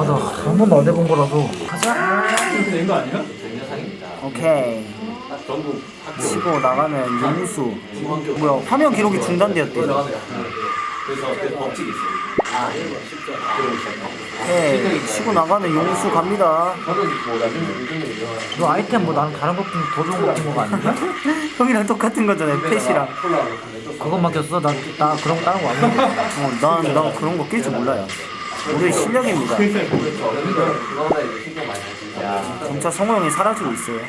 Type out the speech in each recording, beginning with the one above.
아나 한 번도 안 해본 거라서. 가자. 된거 아니야? 오케이. 치고 나가는 용수. 뭐야 화면 기록이 중단되었대. 오케이 치고 나가는 용수 갑니다. 너 아이템 뭐 나는 다른 것좀 더 좋은 거 같은 거가 아니야? 형이랑 똑같은 거잖아요 펫이랑. 그건 맡겼어? 나, 나 그런 거 다른 거안 먹어 어, 난, 난 그런 거 낄 줄 몰라요 우리의 실력입니다. 점차 성호 형이 사라지고 있어요.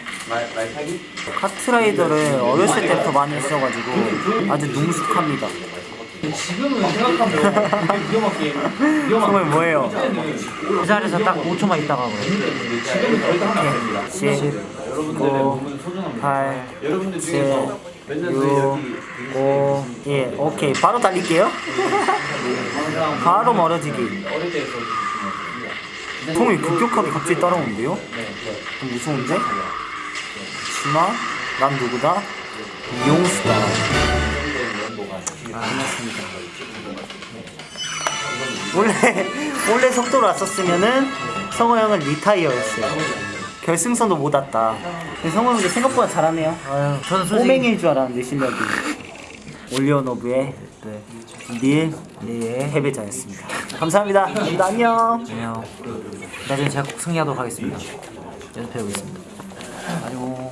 카트라이더를 어렸을 때부터 많이 했어가지고 아주 능숙합니다. 지금은 생각하면 위험한 게임 형 뭐예요? 이 자리에서 딱 5초만 있다가 그래. 지금은 절대 하면 안 됩니다. 10, 여러분들의 9, 몸은 소중합니다. 8, 여러분들 7, 중에서 몇년 6, 5, 예, 오케이. 바로 달릴게요. 바로 멀어지기. 통이 급격하게 갑자기 따라오는데요? 좀 무서운데? 하지만 난 누구다? 용수다. 아, 끝났습니다. 원래 원래 속도로 왔었으면은 성호 형은 리타이어였어요. 결승선도 못 왔다. 근데 성호 형이 생각보다 잘하네요. 아유 저는 솔직히 꼬맹이일 줄 알았는데 실력이. 올리오노브의 네. 닐예 패배자였습니다. 감사합니다. 감사합니다. 안녕. 안녕 나중에 제가 꼭 승리하도록 하겠습니다 연습해보겠습니다 안녕